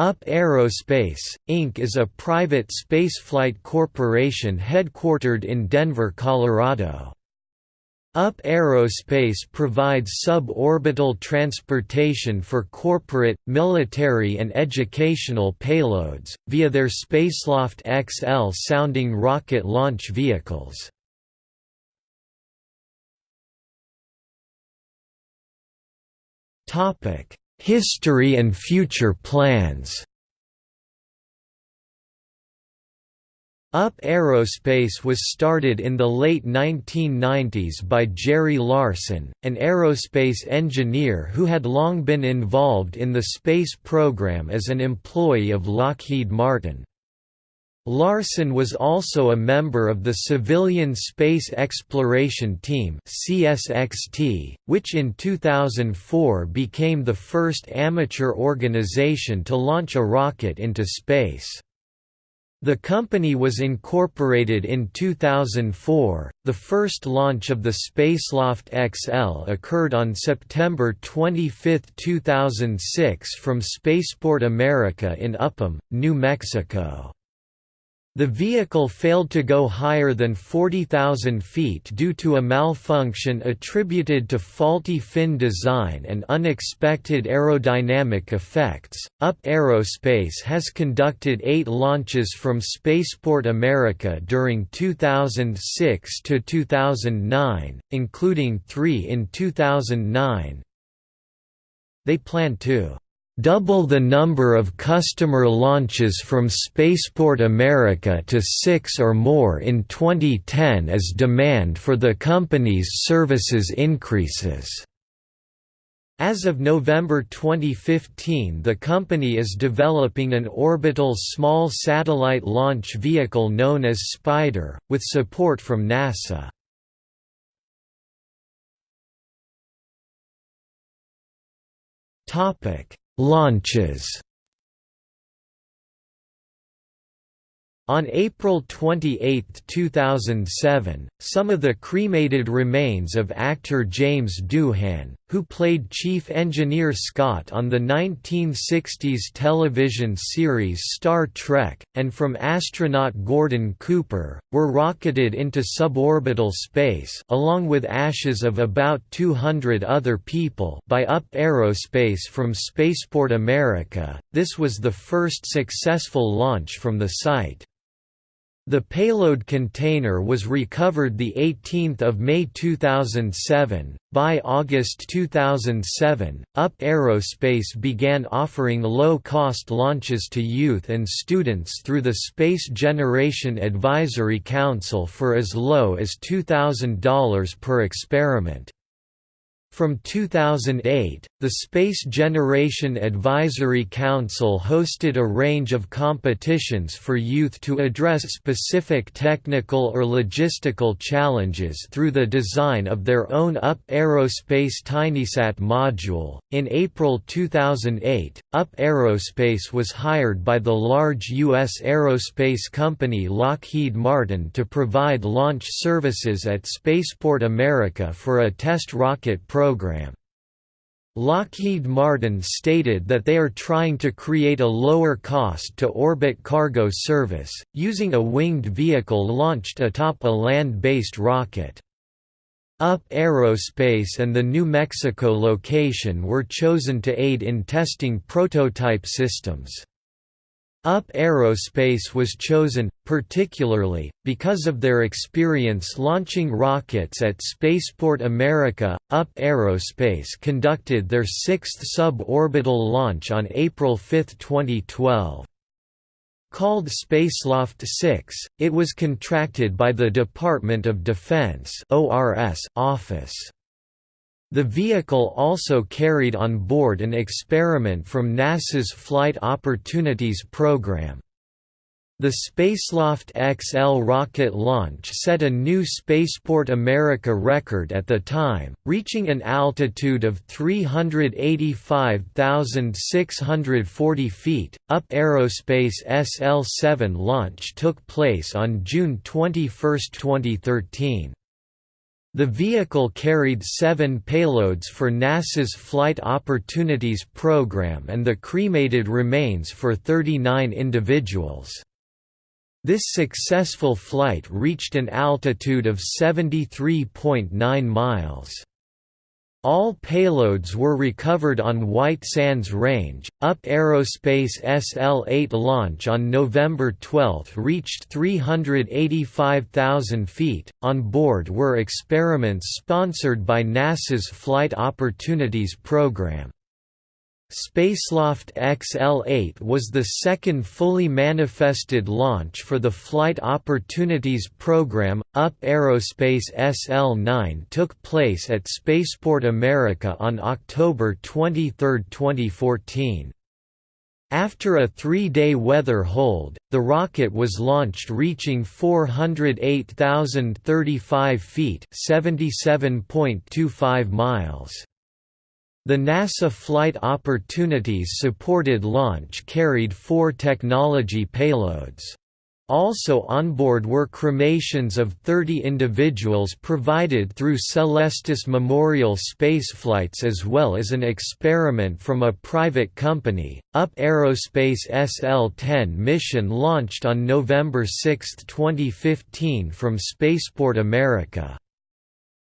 UP Aerospace, Inc. is a private spaceflight corporation headquartered in Denver, Colorado. UP Aerospace provides suborbital transportation for corporate, military and educational payloads, via their Spaceloft XL sounding rocket launch vehicles. History and future plans UP Aerospace was started in the late 1990s by Jerry Larson, an aerospace engineer who had long been involved in the space program as an employee of Lockheed Martin. Larson was also a member of the Civilian Space Exploration Team CSXT, which in 2004 became the first amateur organization to launch a rocket into space. The company was incorporated in 2004. The first launch of the Spaceloft XL occurred on September 25, 2006 from Spaceport America in Upham, New Mexico. The vehicle failed to go higher than 40,000 feet due to a malfunction attributed to faulty fin design and unexpected aerodynamic effects. UP Aerospace has conducted eight launches from Spaceport America during 2006 to 2009, including three in 2009. They plan to double the number of customer launches from Spaceport America to six or more in 2010 as demand for the company's services increases. As of November 2015 the company is developing an orbital small satellite launch vehicle known as Spyder, with support from NASA. Launches On April 28, 2007, some of the cremated remains of actor James Doohan, who played Chief Engineer Scott on the 1960s television series Star Trek, and from astronaut Gordon Cooper, were rocketed into suborbital space along with ashes of about 200 other people by UP Aerospace from Spaceport America. This was the first successful launch from the site. The payload container was recovered 18 May 2007. By August 2007, UP Aerospace began offering low-cost launches to youth and students through the Space Generation Advisory Council for as low as $2,000 per experiment. From 2008, the Space Generation Advisory Council hosted a range of competitions for youth to address specific technical or logistical challenges through the design of their own UP Aerospace TinySat module. In April 2008, UP Aerospace was hired by the large U.S. aerospace company Lockheed Martin to provide launch services at Spaceport America for a test rocket program program. Lockheed Martin stated that they are trying to create a lower cost to orbit cargo service, using a winged vehicle launched atop a land-based rocket. UP Aerospace and the New Mexico location were chosen to aid in testing prototype systems. UP Aerospace was chosen, particularly, because of their experience launching rockets at Spaceport America. UP Aerospace conducted their sixth suborbital launch on April 5, 2012. Called Spaceloft 6, it was contracted by the Department of Defense office. The vehicle also carried on board an experiment from NASA's Flight Opportunities program. The Spaceloft XL rocket launch set a new Spaceport America record at the time, reaching an altitude of 385,640 feet. UP Aerospace SL-7 launch took place on June 21, 2013. The vehicle carried seven payloads for NASA's Flight Opportunities Program and the cremated remains for 39 individuals. This successful flight reached an altitude of 73.9 miles. All payloads were recovered on White Sands Range. UP Aerospace SL-8 launch on November 12 reached 385,000 feet. On board were experiments sponsored by NASA's Flight Opportunities Program. Spaceloft XL-8 was the second fully manifested launch for the Flight Opportunities Program. UP Aerospace SL-9 took place at Spaceport America on October 23, 2014. After a three-day weather hold, the rocket was launched reaching 408,035 feet (77.25 miles). The NASA Flight Opportunities supported launch carried four technology payloads. Also onboard were cremations of 30 individuals provided through Celestis Memorial spaceflights as well as an experiment from a private company. UP Aerospace SL-10 mission launched on November 6, 2015 from Spaceport America.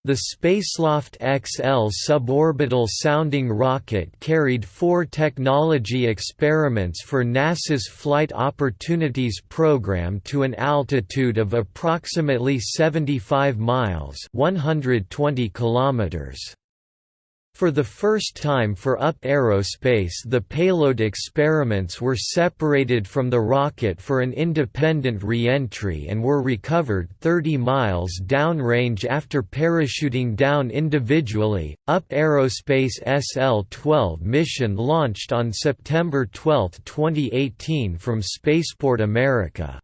The Spaceloft XL suborbital sounding rocket carried four technology experiments for NASA's Flight Opportunities Program to an altitude of approximately 75 miles 120 kilometers. For the first time for UP Aerospace the payload experiments were separated from the rocket for an independent re-entry and were recovered 30 miles downrange after parachuting down individually. UP Aerospace SL-12 mission launched on September 12, 2018 from Spaceport America.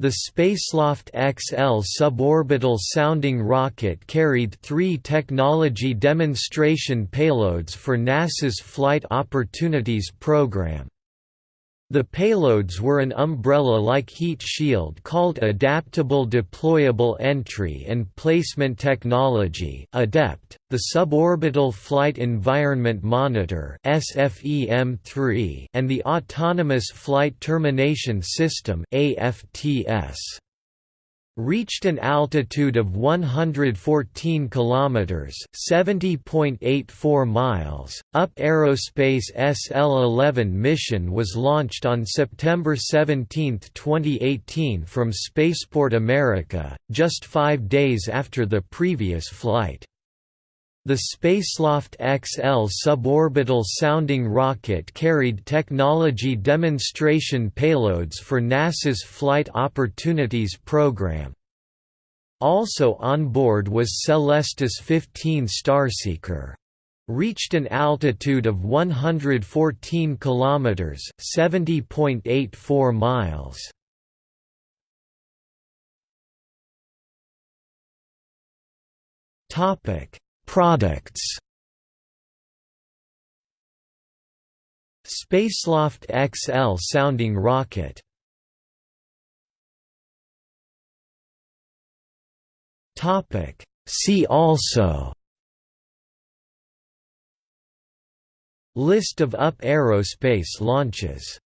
The Spaceloft XL suborbital sounding rocket carried three technology demonstration payloads for NASA's Flight Opportunities Program. The payloads were an umbrella-like heat shield called Adaptable Deployable Entry and Placement Technology ADEPT, the Suborbital Flight Environment Monitor SFEM-3 and the Autonomous Flight Termination System AFTS reached an altitude of 114 kilometers, 70.84 miles. UP Aerospace SL-11 mission was launched on September 17, 2018 from Spaceport America, just 5 days after the previous flight. The Spaceloft XL suborbital sounding rocket carried technology demonstration payloads for NASA's Flight Opportunities Program. Also on board was Celestis 15 Starseeker. Reached an altitude of 114 kilometers, 70.84 miles. Topic Products. Spaceloft XL sounding rocket. Topic. See also. List of UP aerospace launches